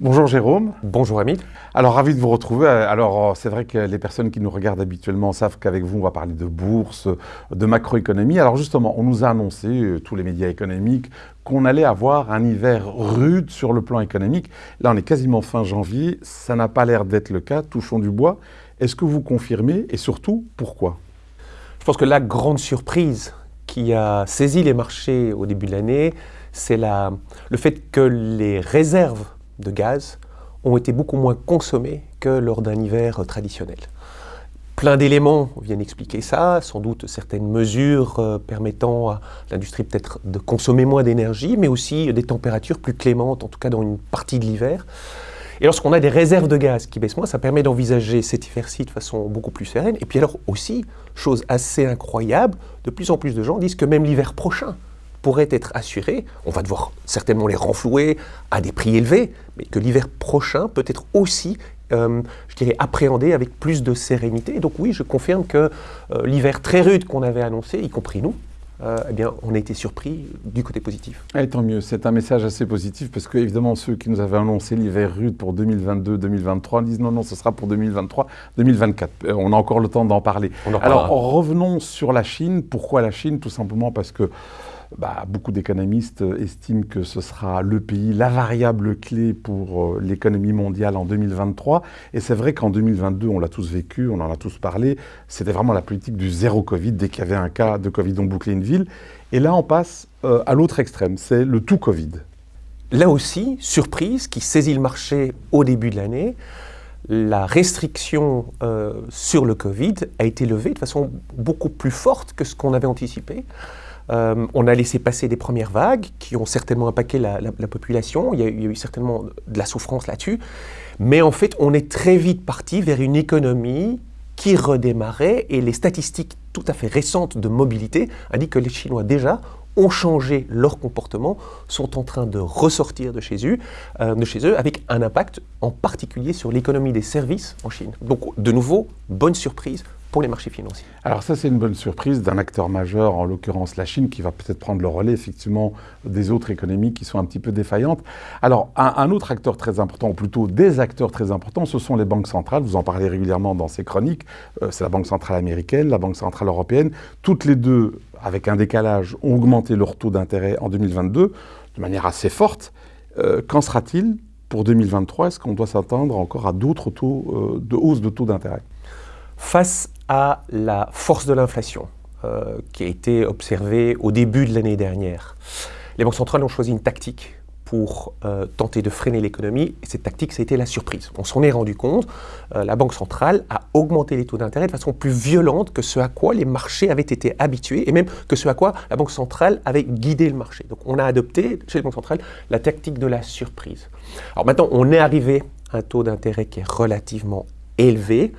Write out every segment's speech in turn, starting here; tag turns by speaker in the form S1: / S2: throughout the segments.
S1: Bonjour Jérôme.
S2: Bonjour Hamid.
S1: Alors ravi de vous retrouver. Alors c'est vrai que les personnes qui nous regardent habituellement savent qu'avec vous on va parler de bourse, de macroéconomie. Alors justement, on nous a annoncé, euh, tous les médias économiques, qu'on allait avoir un hiver rude sur le plan économique. Là on est quasiment fin janvier, ça n'a pas l'air d'être le cas, touchons du bois. Est-ce que vous confirmez et surtout pourquoi?
S2: Je pense que la grande surprise qui a saisi les marchés au début de l'année, c'est le fait que les réserves de gaz ont été beaucoup moins consommés que lors d'un hiver traditionnel. Plein d'éléments viennent expliquer ça, sans doute certaines mesures euh, permettant à l'industrie peut-être de consommer moins d'énergie, mais aussi des températures plus clémentes, en tout cas dans une partie de l'hiver. Et lorsqu'on a des réserves de gaz qui baissent moins, ça permet d'envisager cet hiver-ci de façon beaucoup plus sereine. Et puis alors aussi, chose assez incroyable, de plus en plus de gens disent que même l'hiver prochain, pourraient être assurés, on va devoir certainement les renflouer à des prix élevés, mais que l'hiver prochain peut être aussi, euh, je dirais, appréhendé avec plus de sérénité. Donc oui, je confirme que euh, l'hiver très rude qu'on avait annoncé, y compris nous, euh, eh bien, on a été surpris du côté positif.
S1: Et tant mieux, c'est un message assez positif parce que évidemment ceux qui nous avaient annoncé l'hiver rude pour 2022-2023 disent non, non, ce sera pour 2023-2024. on a encore le temps d'en parler. Alors revenons sur la Chine. Pourquoi la Chine? Tout simplement parce que bah, beaucoup d'économistes estiment que ce sera le pays, la variable clé pour euh, l'économie mondiale en 2023. Et c'est vrai qu'en 2022, on l'a tous vécu, on en a tous parlé, c'était vraiment la politique du zéro Covid. Dès qu'il y avait un cas de Covid, on bouclait une ville. Et là, on passe euh, à l'autre extrême, c'est le tout Covid.
S2: Là aussi, surprise qui saisit le marché au début de l'année, la restriction euh, sur le Covid a été levée de façon beaucoup plus forte que ce qu'on avait anticipé. Euh, on a laissé passer des premières vagues qui ont certainement impacté la, population. Il y, a, eu certainement de la souffrance là-dessus. Mais en fait, on est très vite parti vers une économie qui redémarrait et les statistiques tout à fait récentes de mobilité indiquent que les Chinois déjà ont changé leur comportement, sont en train de ressortir de chez eux, euh, de chez eux avec un impact en particulier sur l'économie des services en Chine. Donc de nouveau, bonne surprise pour les marchés financiers.
S1: Alors ça, c'est une bonne surprise d'un acteur majeur, en l'occurrence la Chine, qui va peut-être prendre le relais, effectivement, des autres économies qui sont un petit peu défaillantes. Alors, un, autre acteur très important, ou plutôt des acteurs très importants, ce sont les banques centrales. Vous en parlez régulièrement dans ces chroniques. Euh, c'est la Banque centrale américaine, la Banque centrale européenne. Toutes les deux, avec un décalage, ont augmenté leur taux d'intérêt en 2022 de manière assez forte. Euh, qu'en sera-t-il pour 2023 Est-ce qu'on doit s'attendre encore à d'autres taux euh, de hausse de taux d'intérêt?
S2: Face à la force de l'inflation euh, qui a été observée au début de l'année dernière. Les banques centrales ont choisi une tactique pour euh, tenter de freiner l'économie, et cette tactique, ça a été la surprise. On s'en est rendu compte, euh, la Banque centrale a augmenté les taux d'intérêt de façon plus violente que ce à quoi les marchés avaient été habitués, et même que ce à quoi la Banque centrale avait guidé le marché. Donc on a adopté, chez les banques centrales, la tactique de la surprise. Alors maintenant, on est arrivé à un taux d'intérêt qui est relativement élevé,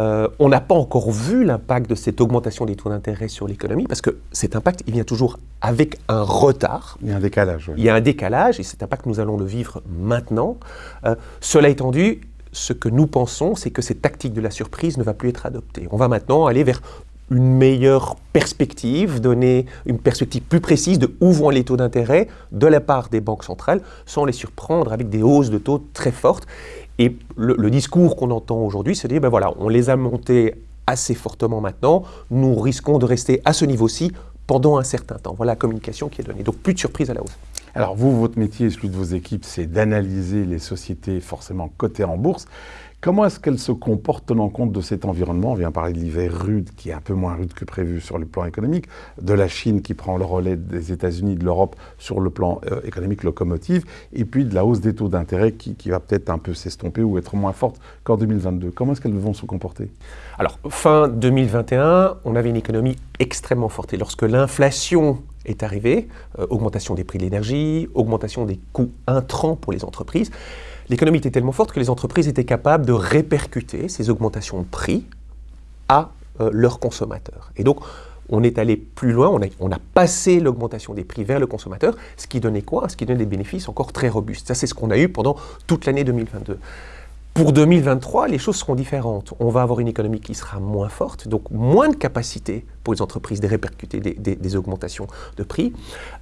S2: euh, on n'a pas encore vu l'impact de cette augmentation des taux d'intérêt sur l'économie, parce que cet impact, il vient toujours avec un retard.
S1: Il y a un décalage.
S2: Il y a un décalage, et cet impact, nous allons le vivre maintenant. Euh, cela étant dit, ce que nous pensons, c'est que cette tactique de la surprise ne va plus être adoptée. On va maintenant aller vers une meilleure perspective, donner une perspective plus précise de où vont les taux d'intérêt de la part des banques centrales, sans les surprendre avec des hausses de taux très fortes. Et le, discours qu'on entend aujourd'hui, c'est de dire, ben voilà, on les a montés assez fortement maintenant, nous risquons de rester à ce niveau-ci pendant un certain temps. Voilà la communication qui est donnée. Donc plus de surprise à la hausse.
S1: Alors vous, votre métier et celui de vos équipes, c'est d'analyser les sociétés forcément cotées en bourse. Comment est-ce qu'elle se comporte tenant compte de cet environnement? On vient parler de l'hiver rude, qui est un peu moins rude que prévu sur le plan économique, de la Chine qui prend le relais des États-Unis, de l'Europe sur le plan euh, économique locomotive, et puis de la hausse des taux d'intérêt qui, va peut-être un peu s'estomper ou être moins forte qu'en 2022. Comment est-ce qu'elles vont se comporter?
S2: Alors, fin 2021, on avait une économie extrêmement forte. Et lorsque l'inflation est arrivée, euh, augmentation des prix de l'énergie, augmentation des coûts intrants pour les entreprises, l'économie était tellement forte que les entreprises étaient capables de répercuter ces augmentations de prix à euh, leurs consommateurs. Et donc, on est allé plus loin, on a, on a passé l'augmentation des prix vers le consommateur, ce qui donnait quoi? Ce qui donnait des bénéfices encore très robustes. Ça, c'est ce qu'on a eu pendant toute l'année 2022. Pour 2023, les choses seront différentes. On va avoir une économie qui sera moins forte, donc moins de capacité pour les entreprises de répercuter des, augmentations de prix.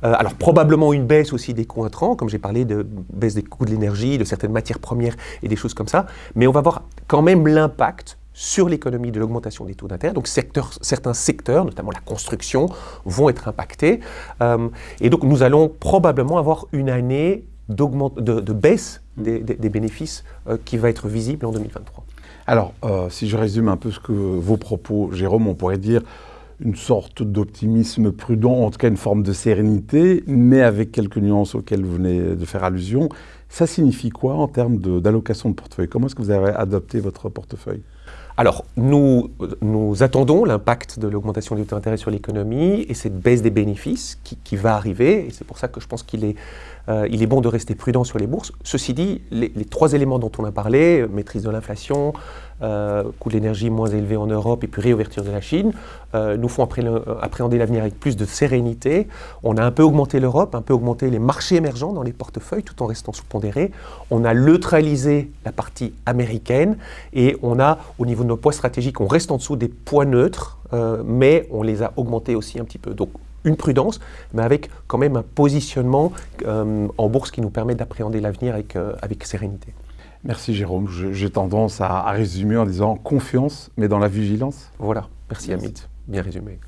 S2: Euh, alors probablement une baisse aussi des coûts intrants, comme j'ai parlé de baisse des coûts de l'énergie, de certaines matières premières et des choses comme ça. Mais on va voir quand même l'impact sur l'économie de l'augmentation des taux d'intérêt. Donc certains secteurs, notamment la construction, vont être impactés. Euh, et donc nous allons probablement avoir une année de, de, baisse des, bénéfices euh, qui va être visible en 2023.
S1: Alors, euh, si je résume un peu ce que vos propos, Jérôme, on pourrait dire une sorte d'optimisme prudent, en tout cas une forme de sérénité, mais avec quelques nuances auxquelles vous venez de faire allusion. Ça signifie quoi en termes d'allocation de, portefeuille? Comment est-ce que vous avez adopté votre portefeuille?
S2: Alors, nous, nous attendons l'impact de l'augmentation des taux d'intérêt sur l'économie et cette baisse des bénéfices qui, va arriver. Et c'est pour ça que je pense qu'il est, euh, est bon de rester prudent sur les bourses. Ceci dit, les trois éléments dont on a parlé, maîtrise de l'inflation, euh, coût de l'énergie moins élevé en Europe et puis réouverture de la Chine, euh, nous font euh, appréhender l'avenir avec plus de sérénité. On a un peu augmenté l'Europe, un peu augmenté les marchés émergents dans les portefeuilles tout en restant sous-pondérés. On a neutralisé la partie américaine et on a, au niveau de nos poids stratégiques, on reste en dessous des poids neutres, mais on les a augmentés aussi un petit peu. Donc une prudence, mais avec quand même un positionnement en bourse qui nous permet d'appréhender l'avenir avec, avec sérénité.
S1: Merci Jérôme. J'ai tendance à, résumer en disant confiance, mais dans la vigilance.
S2: Voilà. Merci, Amit. Bien résumé.